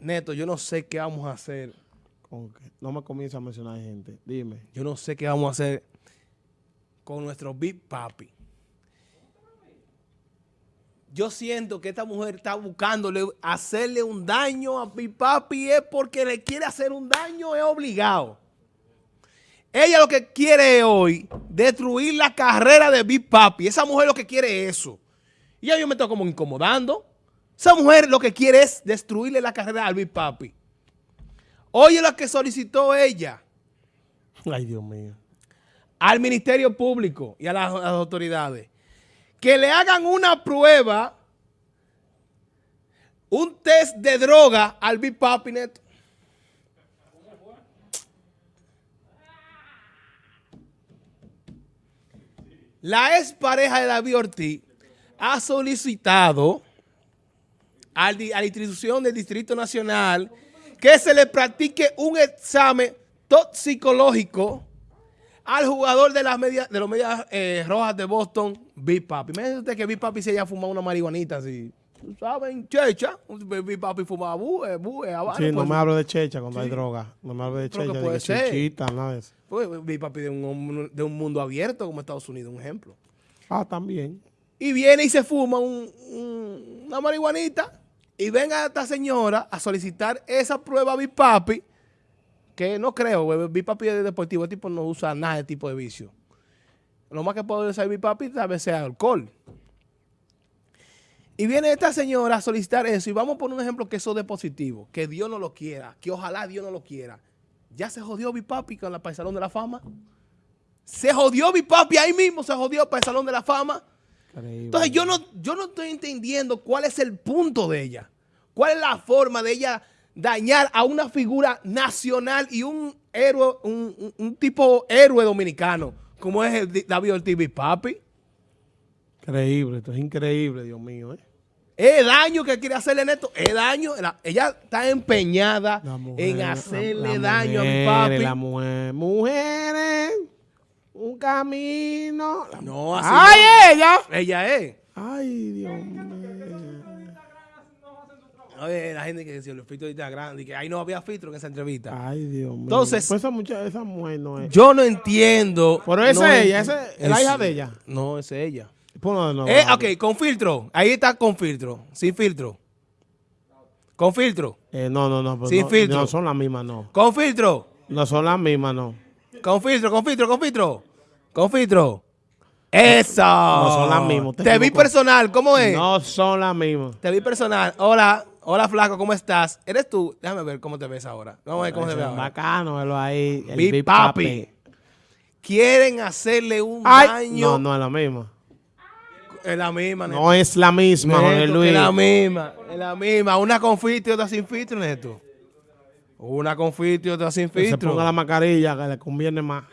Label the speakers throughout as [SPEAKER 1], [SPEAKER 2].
[SPEAKER 1] Neto, yo no sé qué vamos a hacer.
[SPEAKER 2] No me comienza a mencionar gente. Dime.
[SPEAKER 1] Yo no sé qué vamos a hacer con nuestro Big Papi. Yo siento que esta mujer está buscándole hacerle un daño a Big Papi es porque le quiere hacer un daño, es obligado. Ella lo que quiere hoy, destruir la carrera de Big Papi. Esa mujer lo que quiere es eso. Y ya yo me estoy como incomodando. Esa mujer lo que quiere es destruirle la carrera al Big Papi. Oye lo que solicitó ella.
[SPEAKER 2] Ay, Dios mío.
[SPEAKER 1] Al Ministerio Público y a las, a las autoridades. Que le hagan una prueba, un test de droga al Big Papi Neto. La ex pareja de David Ortiz ha solicitado a la institución del Distrito Nacional que se le practique un examen toxicológico al jugador de las medias de los medias eh, rojas de Boston, Big Papi. Imagínate usted que Big Papi se haya fumado una marihuanita así. ¿Tú ¿Saben? Checha. Big Papi fumaba bue, bue, habana.
[SPEAKER 2] Sí, no me hable de checha cuando hay droga. No me hable de checha, de que
[SPEAKER 1] ser.
[SPEAKER 2] chichita, nada de eso.
[SPEAKER 1] pues, Big Papi de un, de un mundo abierto como Estados Unidos, un ejemplo.
[SPEAKER 2] Ah, también.
[SPEAKER 1] y viene y se fuma un- un- una marihuanita y venga esta señora a solicitar esa prueba a Big Papi, que no creo, Big Papi es deportivo, el tipo no usa nada de tipo de vicio. Lo más que puede usar Big Papi tal vez sea alcohol. Y viene esta señora a solicitar eso y vamos a poner un ejemplo que eso de positivo, que Dios no lo quiera, que ojalá Dios no lo quiera. Ya se jodió Big Papi con la para el Salón de la Fama. Se jodió Big Papi ahí mismo, se jodió para el Salón de la Fama. Entonces yo no, yo no estoy entendiendo cuál es el punto de ella. ¿Cuál es la forma de ella dañar a una figura nacional y un héroe, un, un- tipo héroe dominicano, como es el David Ortiz Papi?
[SPEAKER 2] Increíble, esto es increíble, Dios mío. ¿eh?
[SPEAKER 1] Es daño que quiere hacerle Neto, es daño. La- ella está empeñada
[SPEAKER 2] mujer,
[SPEAKER 1] en
[SPEAKER 2] la-
[SPEAKER 1] hacerle
[SPEAKER 2] la
[SPEAKER 1] daño
[SPEAKER 2] mujer,
[SPEAKER 1] a mi papi.
[SPEAKER 2] La mujer, mujeres, un camino.
[SPEAKER 1] No, así
[SPEAKER 2] ¡Ay,
[SPEAKER 1] no.
[SPEAKER 2] ella!
[SPEAKER 1] Ella es.
[SPEAKER 2] Ay, Dios mío.
[SPEAKER 1] Oye, la gente que decía los filtros de Instagram, y que ahí no había filtro en esa entrevista.
[SPEAKER 2] Ay, Dios mío.
[SPEAKER 1] Entonces-
[SPEAKER 2] Pues esa, mucha, esa mujer no es.
[SPEAKER 1] Yo no entiendo.
[SPEAKER 2] Pero esa
[SPEAKER 1] no
[SPEAKER 2] es ella, esa es la hija de ella.
[SPEAKER 1] No, esa es ella.
[SPEAKER 2] Ponlo de nuevo.
[SPEAKER 1] Eh, ok, con filtro. Ahí está con filtro. Sin filtro. Con filtro.
[SPEAKER 2] Eh, no, no, no. pero
[SPEAKER 1] Sin
[SPEAKER 2] no,
[SPEAKER 1] filtro.
[SPEAKER 2] No son las mismas, no.
[SPEAKER 1] Con filtro.
[SPEAKER 2] No son las mismas, no.
[SPEAKER 1] Con filtro, con filtro, con filtro. Con filtro. Eso.
[SPEAKER 2] No son las mismas, te
[SPEAKER 1] Te vi personal. ¿Cómo es?
[SPEAKER 2] No son las mismas.
[SPEAKER 1] Te vi personal. Hola. Hola, flaco. ¿Cómo estás? ¿Eres tú? Déjame ver cómo te ves ahora. Vamos a ver cómo se ve ahora.
[SPEAKER 2] Bacano, verlo ahí. El
[SPEAKER 1] Big
[SPEAKER 2] Big
[SPEAKER 1] Papi. Quieren hacerle un
[SPEAKER 2] Ay,
[SPEAKER 1] daño.
[SPEAKER 2] no, no es la misma.
[SPEAKER 1] Es la misma, Neto.
[SPEAKER 2] No es la misma, Jorge Luis.
[SPEAKER 1] Es la misma, es la misma. Una con filtro y otra sin filtro, Neto. Una con filtro y otra sin
[SPEAKER 2] Que se
[SPEAKER 1] filtro.
[SPEAKER 2] ponga la mascarilla que le conviene más.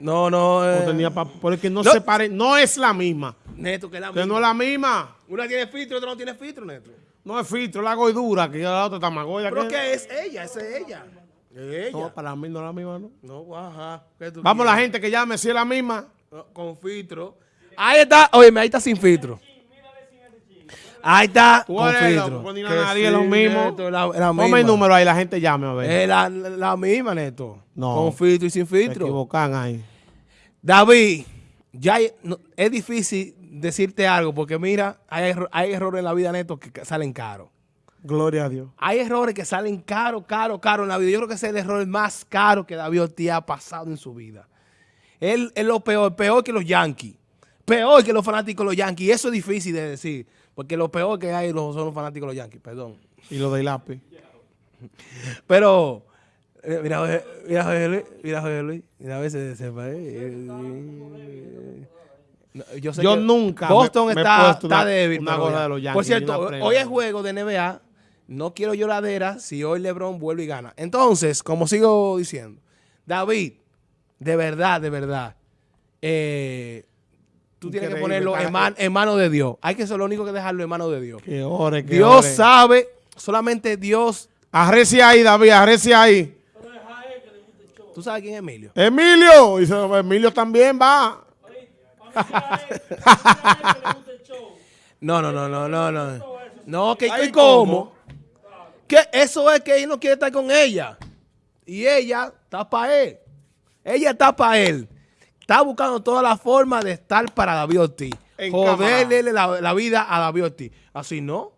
[SPEAKER 1] No, no, eh,
[SPEAKER 2] No tenía porque no,
[SPEAKER 1] No.
[SPEAKER 2] se pare, no es la misma.
[SPEAKER 1] Neto, que es la
[SPEAKER 2] Que
[SPEAKER 1] misma.
[SPEAKER 2] no es la misma.
[SPEAKER 1] Una tiene filtro y otra no tiene filtro, Neto.
[SPEAKER 2] No es filtro, la gordura, que la otra está más gorda.
[SPEAKER 1] Pero
[SPEAKER 2] que-
[SPEAKER 1] que es ella, esa es ella. Es
[SPEAKER 2] No,
[SPEAKER 1] ella.
[SPEAKER 2] para mí no es la misma, ¿no?
[SPEAKER 1] No, ajá. ¿qué tú
[SPEAKER 2] Vamos la gente que llame si es la misma.
[SPEAKER 1] No, Con filtro. Ahí está, oye, ahí está sin filtro. Ahí está con filtro.
[SPEAKER 2] a
[SPEAKER 1] Que
[SPEAKER 2] nadie
[SPEAKER 1] sí,
[SPEAKER 2] lo mismo.
[SPEAKER 1] Neto, la,
[SPEAKER 2] Ponme el número ahí, la gente llame a ver.
[SPEAKER 1] Es la, la misma, Neto.
[SPEAKER 2] No.
[SPEAKER 1] Con filtro y sin
[SPEAKER 2] Se
[SPEAKER 1] filtro.
[SPEAKER 2] equivocan ahí.
[SPEAKER 1] David, ya hay- no- es difícil decirte algo porque mira, hay, erro- hay errores en la vida, Neto, que salen caros.
[SPEAKER 2] Gloria a Dios.
[SPEAKER 1] Hay errores que salen caro, caro, caro en la vida. Yo creo que ese es el error más caro que David Ortiz ha pasado en su vida. Él es lo peor, peor que los Yankees. Peor que los fanáticos de los Yankees. Eso es difícil de decir. Porque lo peor que hay los- son los fanáticos de los Yankees, perdón.
[SPEAKER 2] Y lo del lápiz.
[SPEAKER 1] Pero, eh, mira, Jorge- mira, Jorge Luis, mira, Jorge Luis, mira, a veces se eh, eh, Yo, sé
[SPEAKER 2] Yo
[SPEAKER 1] que
[SPEAKER 2] nunca
[SPEAKER 1] Boston
[SPEAKER 2] me-
[SPEAKER 1] está, está
[SPEAKER 2] una-
[SPEAKER 1] débil.
[SPEAKER 2] una
[SPEAKER 1] pero
[SPEAKER 2] gorra
[SPEAKER 1] ya.
[SPEAKER 2] de los Yankees
[SPEAKER 1] Por cierto, hoy es juego de NBA. No quiero lloradera si hoy LeBron vuelve y gana. Entonces, como sigo diciendo, David, de verdad, de verdad, eh, tú tienes que ponerlo en,
[SPEAKER 2] cara.
[SPEAKER 1] man- en manos de Dios. Hay que ser lo único que dejarlo en manos de Dios.
[SPEAKER 2] Que ore, que
[SPEAKER 1] Dios
[SPEAKER 2] ore.
[SPEAKER 1] sabe, solamente Dios.
[SPEAKER 2] Arrecia ahí, David, arrecia ahí.
[SPEAKER 1] ¿Tú sabes quién es Emilio?
[SPEAKER 2] Emilio. Dice, Emilio también va.
[SPEAKER 1] No, no, no, no, no, no. No, que ¿y cómo? Que eso es que él no quiere estar con ella. Y ella está para él. Ella está para él. Está buscando todas las formas de estar para David Ortiz.
[SPEAKER 2] En
[SPEAKER 1] Joderle la, la vida a David Ortiz. Así no.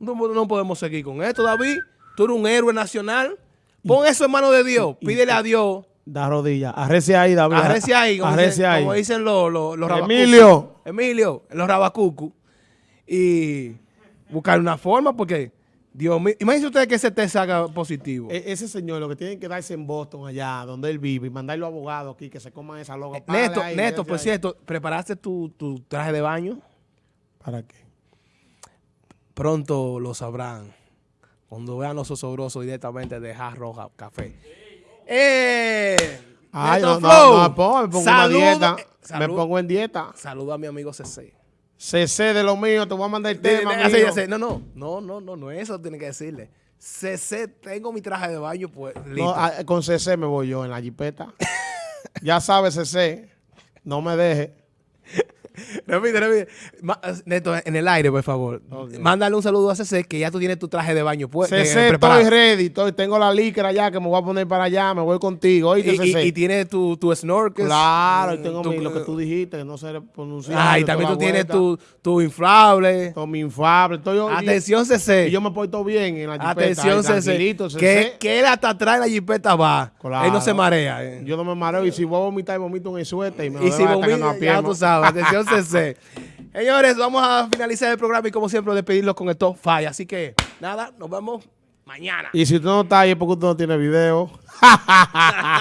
[SPEAKER 1] no. No podemos seguir con esto, David. Tú eres un héroe nacional. Pon eso en manos de Dios. Pídele a Dios.
[SPEAKER 2] Da rodillas. Arrece ahí, David.
[SPEAKER 1] Arrece ahí, como,
[SPEAKER 2] Arrece
[SPEAKER 1] dicen,
[SPEAKER 2] ahí.
[SPEAKER 1] como dicen los, los, los rabacucos.
[SPEAKER 2] Emilio.
[SPEAKER 1] Emilio, los rabacucus. Y buscar una forma porque, Dios mío, imagínense ustedes que ese test salga positivo.
[SPEAKER 2] E- ese señor lo que tiene que darse en Boston, allá donde él vive, y mandarlo a abogados aquí que se coman esa loga.
[SPEAKER 1] Eh, Neto,
[SPEAKER 2] ahí,
[SPEAKER 1] Neto, por
[SPEAKER 2] ahí.
[SPEAKER 1] cierto, ¿preparaste tu, tu traje de baño?
[SPEAKER 2] ¿Para qué?
[SPEAKER 1] Pronto lo sabrán. Cuando vean los osobrosos directamente de Hard Roja Café. ¡Eh!
[SPEAKER 2] Ay,
[SPEAKER 1] Neto
[SPEAKER 2] no,
[SPEAKER 1] Flow,
[SPEAKER 2] no, no, me pongo, me dieta.
[SPEAKER 1] eh,
[SPEAKER 2] Me pongo en dieta.
[SPEAKER 1] Saludo a mi amigo CC.
[SPEAKER 2] CC de lo mío, te voy a mandar el tema,
[SPEAKER 1] así, No, no, no, no, no, no, eso tiene que decirle. CC, tengo mi traje de baño, pues,
[SPEAKER 2] No,
[SPEAKER 1] listo.
[SPEAKER 2] ah, con CC me voy yo en la jipeta. ya sabes, CC. No me deje.
[SPEAKER 1] Repite, repite. Ma- Neto, en el aire, por favor.
[SPEAKER 2] Ok.
[SPEAKER 1] Mándale un saludo a CC que ya tú tienes tu traje de baño pues, eh,
[SPEAKER 2] CC,
[SPEAKER 1] preparado.
[SPEAKER 2] estoy ready. Estoy, tengo la licra ya que me voy a poner para allá. Me voy contigo. Oíste,
[SPEAKER 1] Y, y,
[SPEAKER 2] CC.
[SPEAKER 1] y tiene tu, tu snorkel.
[SPEAKER 2] claro, y
[SPEAKER 1] Mm,
[SPEAKER 2] tengo mi- lo que tú dijiste, que no se pronuncia.
[SPEAKER 1] Ah, y también tú tienes tu, tu inflable.
[SPEAKER 2] Todo mi infable. Estoy yo,
[SPEAKER 1] Atención,
[SPEAKER 2] y,
[SPEAKER 1] CC.
[SPEAKER 2] y yo me porto bien en la jipeta.
[SPEAKER 1] Atención,
[SPEAKER 2] ahí,
[SPEAKER 1] CC.
[SPEAKER 2] tranquilito, CC.
[SPEAKER 1] Que, él hasta atrás la jipeta va.
[SPEAKER 2] Claro.
[SPEAKER 1] Él no se marea. eh.
[SPEAKER 2] Yo no me mareo. Y si voy a vomitar, vomito en el suéter. Y me
[SPEAKER 1] Y si vomita, ya tú sabes. Atención, CC. Señores, vamos a finalizar el programa y como siempre despedirlos con top 5. Así que, nada, nos vemos mañana.
[SPEAKER 2] Y si tú no estás ahí es porque tú no tienes video.